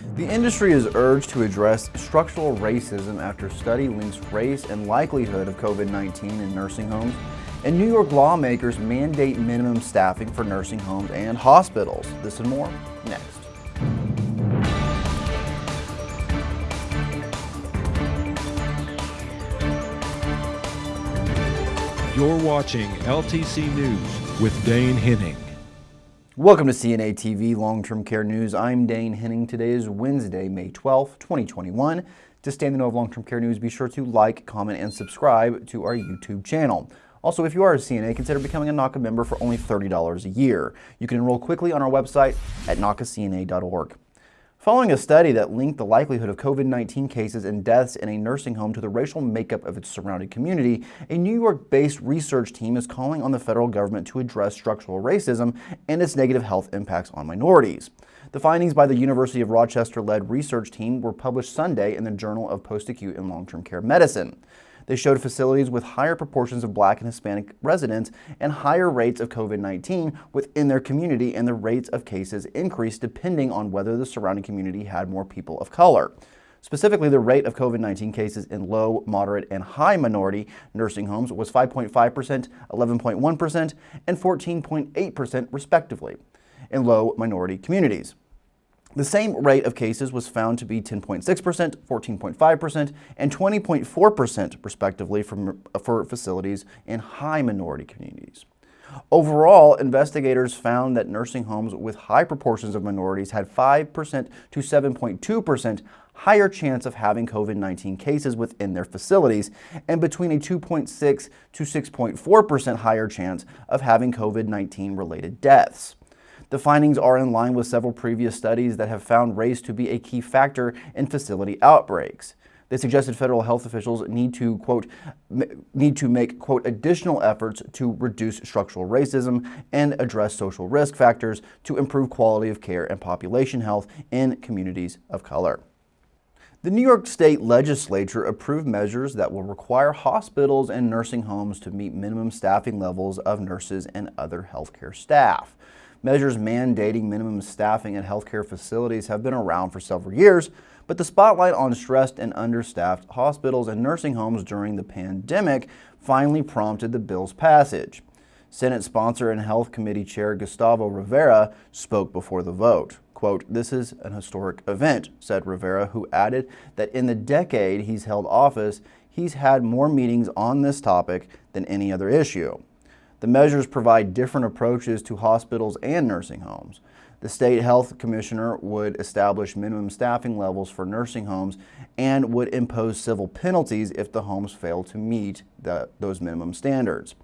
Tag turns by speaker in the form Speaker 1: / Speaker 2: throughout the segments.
Speaker 1: The industry is urged to address structural racism after study links race and likelihood of COVID-19 in nursing homes, and New York lawmakers mandate minimum staffing for nursing homes and hospitals. This and more next.
Speaker 2: You're watching LTC News with Dane Henning.
Speaker 1: Welcome to CNA TV Long-Term Care News. I'm Dane Henning. Today is Wednesday, May 12, 2021. To stay in the know of long-term care news, be sure to like, comment, and subscribe to our YouTube channel. Also, if you are a CNA, consider becoming a NAHCA member for only $30 a year. You can enroll quickly on our website at nahcacna.org. Following a study that linked the likelihood of COVID-19 cases and deaths in a nursing home to the racial makeup of its surrounding community, a New York-based research team is calling on the federal government to address structural racism and its negative health impacts on minorities. The findings by the University of Rochester-led research team were published Sunday in the Journal of Post-Acute and Long-Term Care Medicine. They showed facilities with higher proportions of black and Hispanic residents and higher rates of COVID-19 within their community and the rates of cases increased depending on whether the surrounding community had more people of color. Specifically, the rate of COVID-19 cases in low, moderate, and high minority nursing homes was 5.5%, 11.1%, and 14.8% respectively in low minority communities. The same rate of cases was found to be 10.6%, 14.5%, and 20.4% respectively from, for facilities in high minority communities. Overall, investigators found that nursing homes with high proportions of minorities had 5% to 7.2% higher chance of having COVID-19 cases within their facilities and between a 2.6 to 6.4% higher chance of having COVID-19 related deaths. The findings are in line with several previous studies that have found race to be a key factor in facility outbreaks. They suggested federal health officials need to, quote, need to make, quote, additional efforts to reduce structural racism and address social risk factors to improve quality of care and population health in communities of color. The New York State Legislature approved measures that will require hospitals and nursing homes to meet minimum staffing levels of nurses and other healthcare staff. Measures mandating minimum staffing at healthcare facilities have been around for several years, but the spotlight on stressed and understaffed hospitals and nursing homes during the pandemic finally prompted the bill's passage. Senate sponsor and Health Committee Chair Gustavo Rivera spoke before the vote. Quote, this is an historic event, said Rivera, who added that in the decade he's held office, he's had more meetings on this topic than any other issue. The measures provide different approaches to hospitals and nursing homes. The state health commissioner would establish minimum staffing levels for nursing homes and would impose civil penalties if the homes fail to meet the, those minimum standards.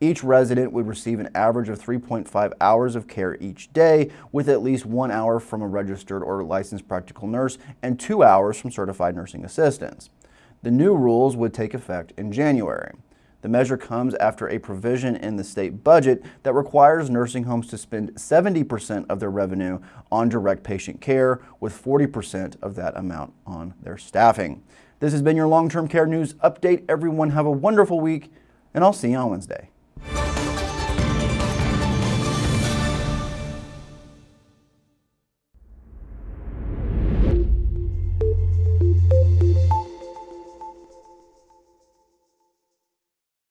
Speaker 1: Each resident would receive an average of 3.5 hours of care each day, with at least one hour from a registered or licensed practical nurse and two hours from certified nursing assistants. The new rules would take effect in January. The measure comes after a provision in the state budget that requires nursing homes to spend 70% of their revenue on direct patient care, with 40% of that amount on their staffing. This has been your long-term care news update. Everyone have a wonderful week, and I'll see you on Wednesday.